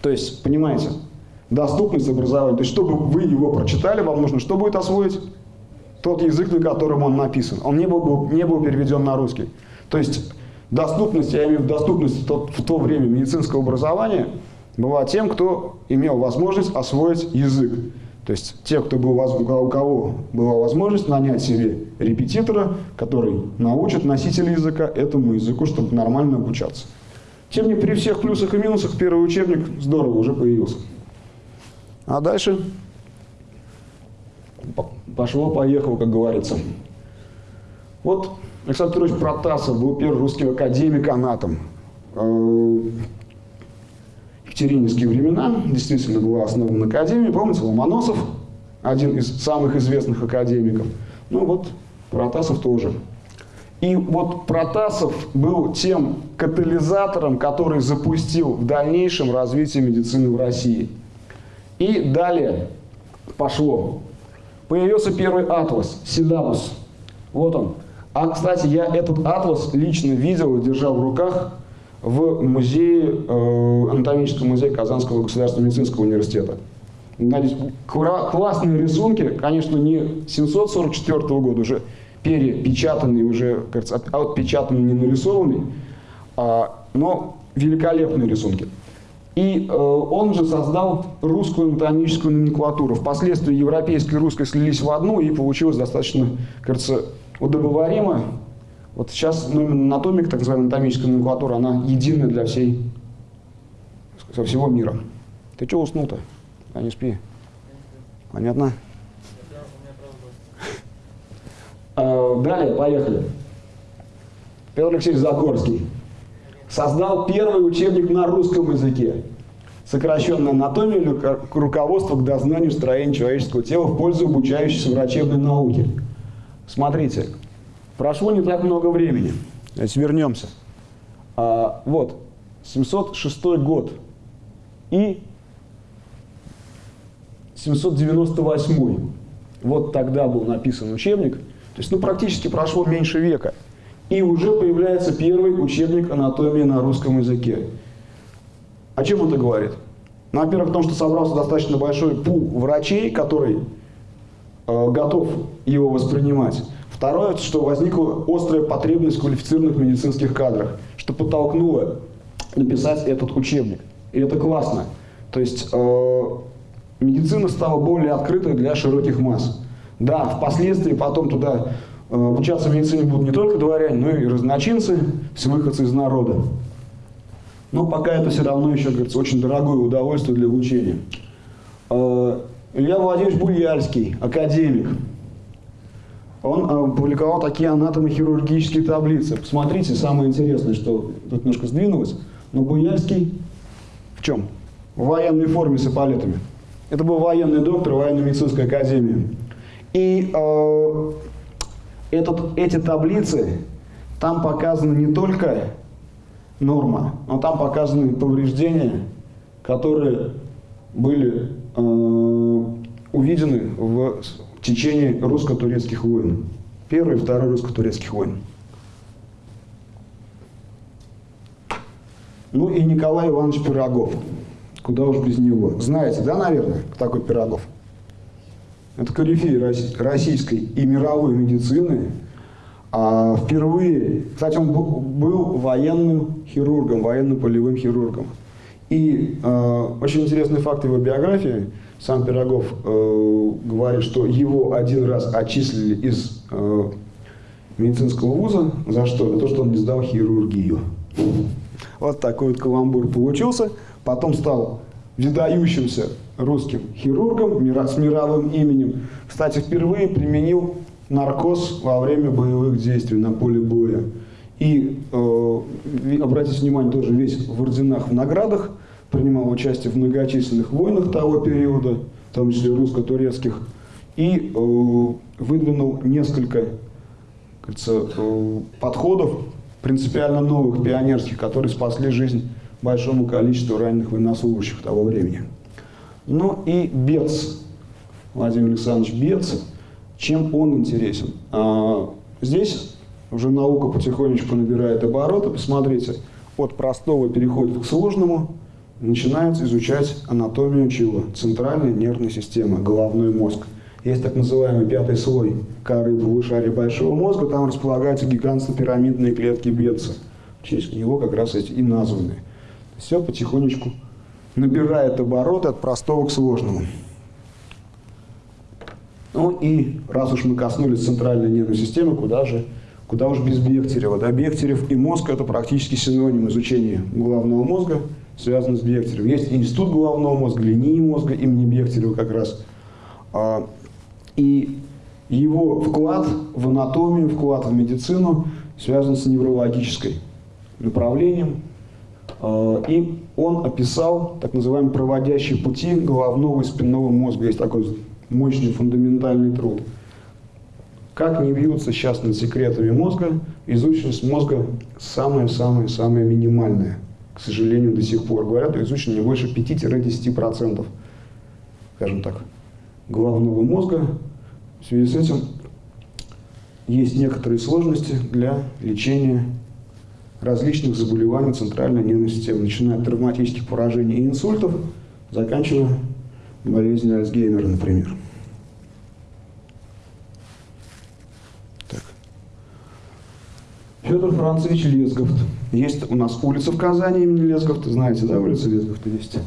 То есть, понимаете, доступность образования. То есть, чтобы вы его прочитали, вам нужно что будет освоить? Тот язык, на котором он написан. Он не был, не был переведен на русский. То есть, доступность, я имею в виду доступность в то, в то время медицинского образования была тем, кто имел возможность освоить язык. То есть те, кто был, у кого была возможность нанять себе репетитора, который научит носителя языка этому языку, чтобы нормально обучаться. Тем не при всех плюсах и минусах первый учебник здорово уже появился. А дальше пошло-поехало, как говорится. Вот Александр Петрович Протасов был первый русский академик-анатом. Э, екатерининские времена действительно была основана академия. Помните, Ломоносов, один из самых известных академиков. Ну вот, Протасов тоже. И вот Протасов был тем катализатором, который запустил в дальнейшем развитие медицины в России. И далее пошло. Появился первый атлас, Сидалус. Вот он. А, кстати, я этот атлас лично видел и держал в руках в музее, э, анатомическом музее Казанского государственного медицинского университета. Классные рисунки, конечно, не 744 года, уже перепечатанный, уже, кажется, отпечатанный, не нарисованный, а, но великолепные рисунки. И э, он же создал русскую анатомическую номенклатуру. Впоследствии европейская и русская слились в одну, и получилось достаточно, кажется, удобоваримо вот сейчас ну, анатомика, так называемая анатомическая номенклатура, она единая для всей, со всего мира. Ты что уснул-то? А не спи. Понятно? А, далее, поехали. Петр Алексеевич Загорский создал первый учебник на русском языке. Сокращенная анатомия или руководство к дознанию строения человеческого тела в пользу обучающейся врачебной науки. Смотрите, Прошло не так много времени. Значит, вернемся. А, вот, 706 год и 798. Вот тогда был написан учебник. То есть, ну, практически прошло меньше века. И уже появляется первый учебник анатомии на русском языке. О чем это говорит? Ну, во-первых, о том, что собрался достаточно большой пул врачей, который э, готов его воспринимать. Второе, что возникла острая потребность в квалифицированных медицинских кадрах, что подтолкнуло написать этот учебник. И это классно. То есть э, медицина стала более открытой для широких масс. Да, впоследствии потом туда э, обучаться медицине будут не только дворяне, но и разночинцы, все выходцы из народа. Но пока это все равно еще, говорится, очень дорогое удовольствие для обучения. Э, Илья Владимирович Буяльский, академик, он э, публиковал такие анатомохирургические таблицы. Посмотрите, самое интересное, что тут немножко сдвинулось, но Буяльский в чем? В военной форме с эполетами. Это был военный доктор военной медицинской академии. И э, этот, эти таблицы, там показаны не только норма, но там показаны повреждения, которые были э, увидены в течение русско-турецких войн. Первый и второй русско-турецких войн. Ну и Николай Иванович Пирогов. Куда уж без него. Знаете, да, наверное, такой Пирогов? Это корифей российской и мировой медицины. А впервые, кстати, он был военным хирургом, военным полевым хирургом. И э, очень интересный факт его биографии. Сам Пирогов э, говорит, что его один раз отчислили из э, медицинского вуза. За что? За то, что он не сдал хирургию. Вот такой вот каламбур получился. Потом стал выдающимся русским хирургом с мировым именем. Кстати, впервые применил наркоз во время боевых действий на поле боя. И, э, обратите внимание, тоже весь в орденах, в наградах, принимал участие в многочисленных войнах того периода, в том числе русско-турецких, и э, выдвинул несколько кажется, э, подходов принципиально новых, пионерских, которые спасли жизнь большому количеству раненых военнослужащих того времени. Ну и Бец, Владимир Александрович Бец, чем он интересен? А, здесь уже наука потихонечку набирает обороты. Посмотрите, от простого переходит к сложному, начинает изучать анатомию чего? Центральной нервной системы, головной мозг. Есть так называемый пятый слой коры полушария большого мозга, там располагаются гигантско-пирамидные клетки Бетца. В честь него как раз эти и названы. Все потихонечку набирает обороты от простого к сложному. Ну и раз уж мы коснулись центральной нервной системы, куда же, куда уж без Бехтерева. Да, Бехтерев и мозг – это практически синоним изучения головного мозга, связан с Бехтеревым. Есть институт головного мозга, линии мозга имени Бехтерева как раз. А, и его вклад в анатомию, вклад в медицину связан с неврологической направлением. А, и он описал так называемые проводящие пути головного и спинного мозга. Есть такой мощный фундаментальный труд. Как не бьются сейчас над секретами мозга, изученность мозга самая-самая-самая минимальная. К сожалению, до сих пор. Говорят, изучено не больше 5-10%, скажем так, головного мозга. В связи с этим есть некоторые сложности для лечения различных заболеваний центральной нервной системы, начиная от травматических поражений и инсультов, заканчивая болезнью Альцгеймера, например. Так. Федор Францевич Лесговт. Есть у нас улица в Казани имени Лесговта, знаете, да, улица Лесговта есть.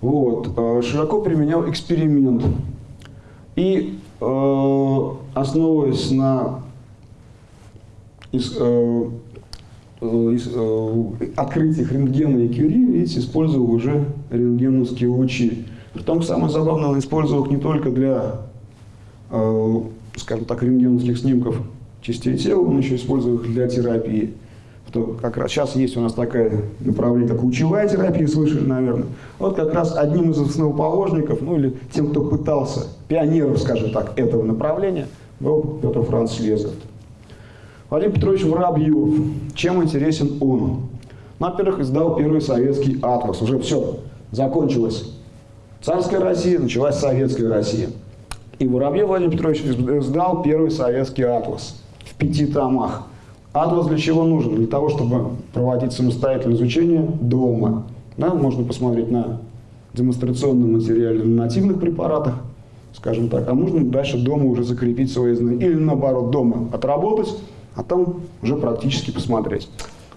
Вот. Э, широко применял эксперимент. И э, основываясь на из, э, из, э, открытиях рентгена и Кюри, видите, использовал уже рентгеновские лучи. Притом, самое забавное, он использовал их не только для, э, скажем так, рентгеновских снимков частей тела, он еще использовал их для терапии. Что как раз сейчас есть у нас такое направление, как лучевая терапия, слышали, наверное. Вот как раз одним из основоположников, ну или тем, кто пытался, пионеров, скажем так, этого направления, был Петр Франц Лезов. Владимир Петрович Воробьев. Чем интересен он? Во-первых, издал первый советский атлас. Уже все, закончилось царская Россия, началась советская Россия. И Воробьев Владимир Петрович издал первый советский атлас в пяти томах. Атлас для чего нужен? Для того, чтобы проводить самостоятельное изучение дома. Да, можно посмотреть на демонстрационном материале на нативных препаратах, скажем так, а можно дальше дома уже закрепить свои знания. Или наоборот, дома отработать, а там уже практически посмотреть.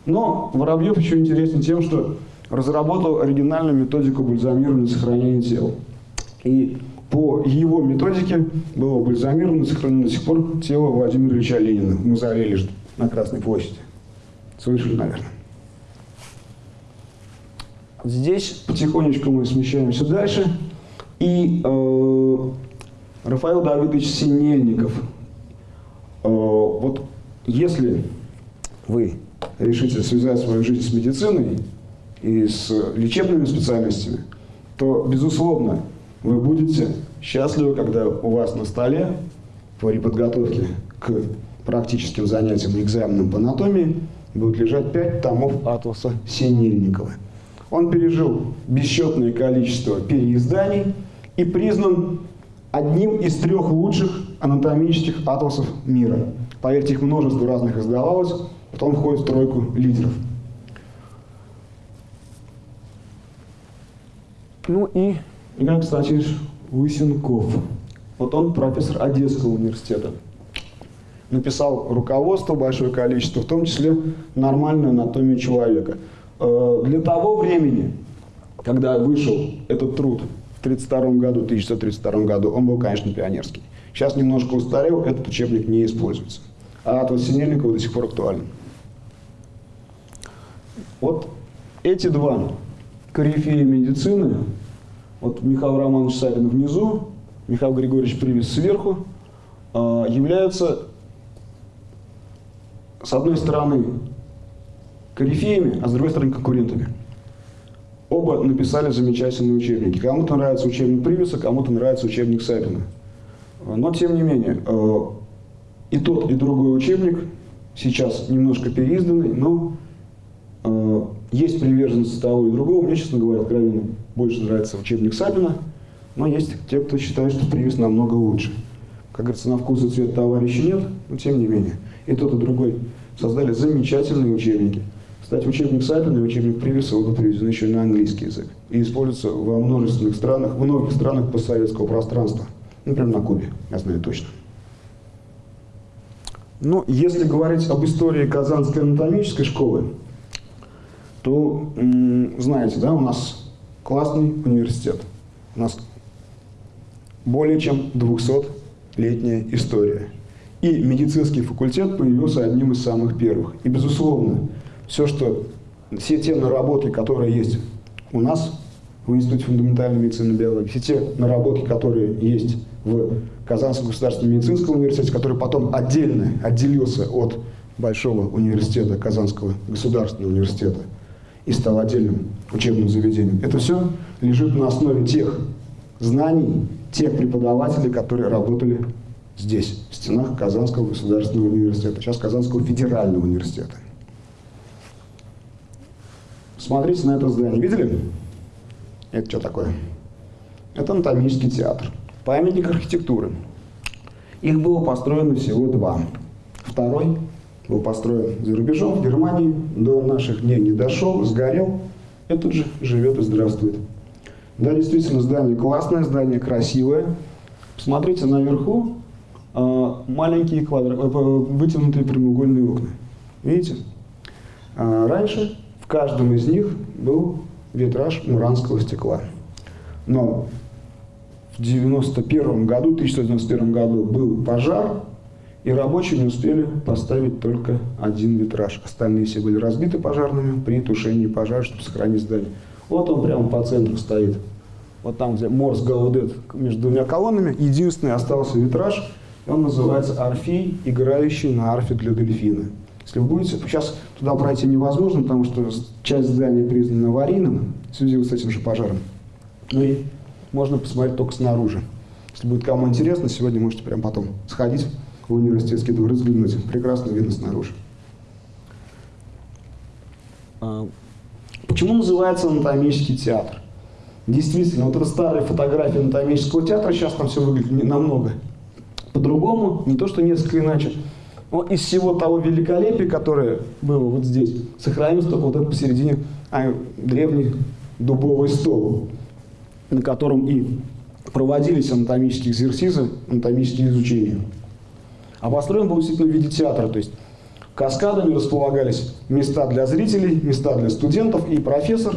Но Воробьев еще интересен тем, что разработал оригинальную методику бальзамирования и сохранения тела. И по его методике было бальзамировано и сохранено до сих пор тело Владимира Ильича Ленина в мавзолее на Красной площади. Слышали, наверное. здесь потихонечку мы смещаемся дальше. И э, Рафаэл Давидович Синельников. Э, вот если вы решите связать свою жизнь с медициной и с лечебными специальностями, то, безусловно, вы будете счастливы, когда у вас на столе при подготовке к практическим занятиям и экзаменам по анатомии будет лежать пять томов Атласа Синельникова. Он пережил бесчетное количество переизданий и признан одним из трех лучших анатомических атласов мира. Поверьте, их множество разных издавалось, потом входит в тройку лидеров. Ну и Игорь Константинович Лысенков. Вот он профессор Одесского университета. Написал руководство большое количество, в том числе нормальную анатомию человека. Э, для того времени, когда вышел этот труд в 1932 году, 1932 году, он был, конечно, пионерский. Сейчас немножко устарел, этот учебник не используется. А от Синельникова до сих пор актуален. Вот эти два корифеи медицины, вот Михаил Романович Савин внизу, Михаил Григорьевич Привез сверху, э, являются, с одной стороны, корифеями, а с другой стороны конкурентами. Оба написали замечательные учебники. Кому-то нравится учебник Привеса, кому-то нравится учебник Сапина. Но, тем не менее, э, и тот, и другой учебник сейчас немножко переизданный, но э, есть приверженность того и другого. Мне, честно говоря, откровенно больше нравится учебник Сапина, но есть те, кто считает, что Привес намного лучше. Как говорится, на вкус и цвет товарища нет, но тем не менее. И тот, и другой создали замечательные учебники. Кстати, учебник Сапина и учебник Привеса оба переведены еще на английский язык и используются во множественных странах, в многих странах постсоветского пространства. Например, на Кубе, я знаю точно. Но если говорить об истории Казанской анатомической школы, то, знаете, да, у нас классный университет. У нас более чем 200-летняя история. И медицинский факультет появился одним из самых первых. И, безусловно, все, что, все те наработки, которые есть у нас в Институте фундаментальной медицины и биологии, все те наработки, которые есть в Казанском государственном медицинском университете, который потом отдельно отделился от Большого университета, Казанского государственного университета, и стал отдельным учебным заведением. Это все лежит на основе тех знаний, тех преподавателей, которые работали здесь, в стенах Казанского государственного университета, сейчас Казанского федерального университета. Смотрите на это здание. Видели? Это что такое? Это анатомический театр. Памятник архитектуры. Их было построено всего два. Второй был построен за рубежом, в Германии, до наших дней не дошел, сгорел. Этот же живет и здравствует. Да, действительно, здание классное, здание красивое. Посмотрите наверху, э, маленькие квадра... Э, вытянутые прямоугольные окна. Видите? А раньше каждом из них был витраж муранского стекла. Но в 91 году, 1991 году был пожар, и рабочие не успели поставить только один витраж. Остальные все были разбиты пожарными при тушении пожара, чтобы сохранить здание. Вот он прямо по центру стоит. Вот там, где Морс Гаудет между двумя колоннами, единственный остался витраж, он называется «Орфей, играющий на арфе для дельфина». Если вы будете, сейчас туда пройти невозможно, потому что часть здания признана аварийным в связи с этим же пожаром. Ну и можно посмотреть только снаружи. Если будет кому интересно, сегодня можете прямо потом сходить в университетский двор, взглянуть. Прекрасно видно снаружи. А, почему называется анатомический театр? Действительно, вот это старая фотография анатомического театра, сейчас там все выглядит намного по-другому, не то что несколько иначе. Но из всего того великолепия, которое было вот здесь, сохранился только вот этот посередине а, древний дубовый стол, на котором и проводились анатомические экзерсизы, анатомические изучения. А построен был действительно в виде театра, то есть каскадами располагались места для зрителей, места для студентов, и профессор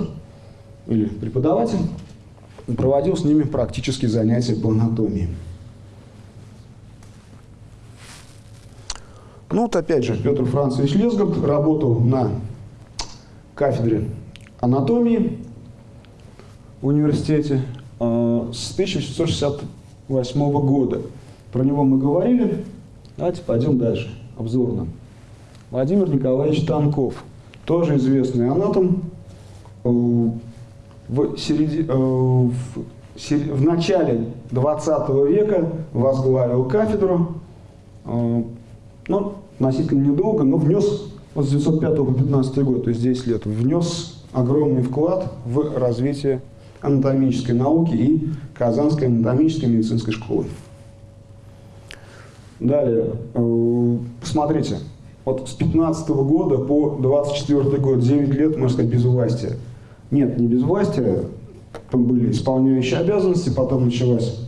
или преподаватель проводил с ними практические занятия по анатомии. Ну вот опять же, Петр Францевич Лесгард работал на кафедре анатомии в университете э, с 1868 года. Про него мы говорили. Давайте пойдем дальше, обзорно. Владимир Николаевич Танков, тоже известный анатом, э, в, середи, э, в, в начале 20 века возглавил кафедру, э, ну, относительно недолго, но внес с 905 по 15 год, то есть 10 лет, внес огромный вклад в развитие анатомической науки и Казанской анатомической медицинской школы. Далее, э, посмотрите, вот с 15 года по 24 год, 9 лет, можно сказать, без власти. Нет, не без власти, там были исполняющие обязанности, потом началась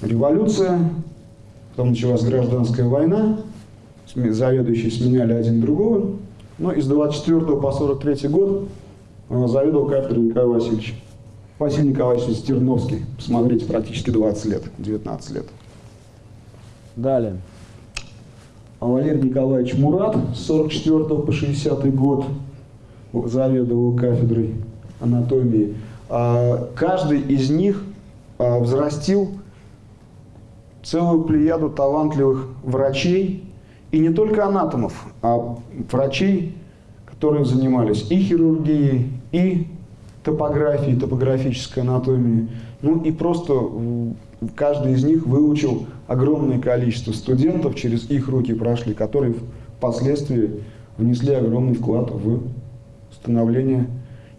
революция, потом началась гражданская война, заведующие сменяли один другого, но из 24 по 43 год э, заведовал кафедрой Николай Васильевич. Василий Николаевич Стерновский, посмотрите, практически 20 лет, 19 лет. Далее. А Валерий Николаевич Мурат с 44 по 60 год заведовал кафедрой анатомии. А каждый из них а, взрастил целую плеяду талантливых врачей, и не только анатомов, а врачей, которые занимались и хирургией, и топографией, топографической анатомией. Ну и просто каждый из них выучил огромное количество студентов, через их руки прошли, которые впоследствии внесли огромный вклад в становление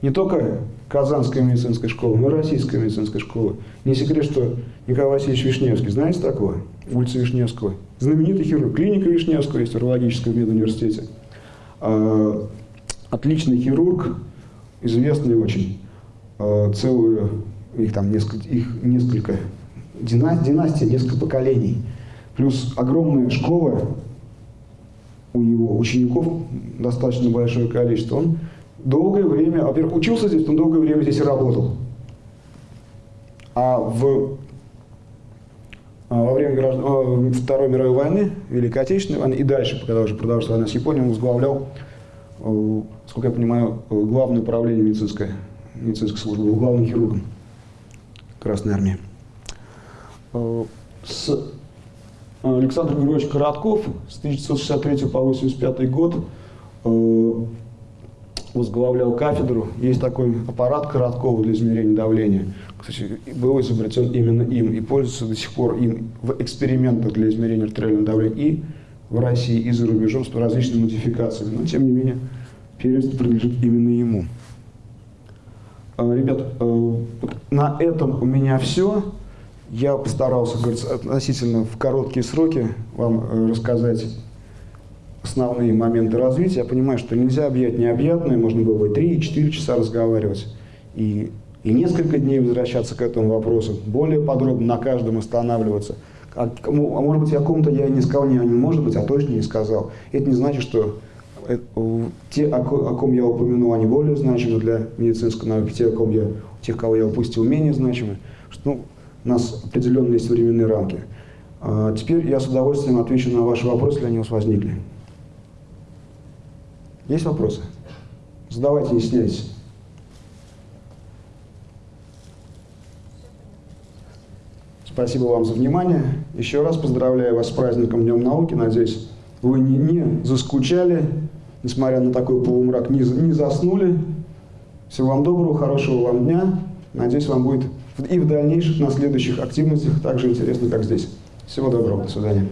не только Казанской медицинской школы, но и Российской медицинской школы. Не секрет, что Николай Васильевич Вишневский, знаете такого? Улица Вишневского. Знаменитый хирург. Клиника Вишневского есть в урологическом медуниверситете. А, отличный хирург, известный очень. А, целую, их там несколько, их несколько династия, несколько поколений. Плюс огромная школа у его учеников, достаточно большое количество. Он долгое время, во-первых, учился здесь, он долгое время здесь и работал. А в, а во время граждан, Второй мировой войны, Великой Отечественной войны и дальше, когда уже продолжилась война с Японией, он возглавлял, э, сколько я понимаю, главное управление медицинской, медицинской службы, главным хирургом Красной Армии. Э, с э, Александр Григорьевич Коротков с 1963 по 1985 год возглавлял кафедру. Есть такой аппарат Короткова для измерения давления. Кстати, был изобретен именно им и пользуется до сих пор им в экспериментах для измерения артериального давления и в России, и за рубежом с различными модификациями. Но, тем не менее, первенство принадлежит именно ему. Ребят, э, на этом у меня все. Я постарался, говорится, относительно в короткие сроки вам э, рассказать основные моменты развития. Я понимаю, что нельзя объять необъятное, можно было бы 3-4 часа разговаривать. И, и несколько дней возвращаться к этому вопросу, более подробно на каждом останавливаться. А, а может быть, о ком-то я не сказал, не, не может быть, а точно не сказал. Это не значит, что это, те, о, ком я упомянул, они более значимы для медицинской науки, те, о ком я, тех, кого я упустил, менее значимы. Ну, у нас определенные есть временные рамки. А теперь я с удовольствием отвечу на ваши вопросы, если они у вас возникли. Есть вопросы? Задавайте, не стесняйтесь. Спасибо вам за внимание. Еще раз поздравляю вас с праздником Днем науки. Надеюсь, вы не, не заскучали, несмотря на такой полумрак, не, не заснули. Всего вам доброго, хорошего вам дня. Надеюсь, вам будет и в дальнейших, на следующих активностях так же интересно, как здесь. Всего доброго, до свидания.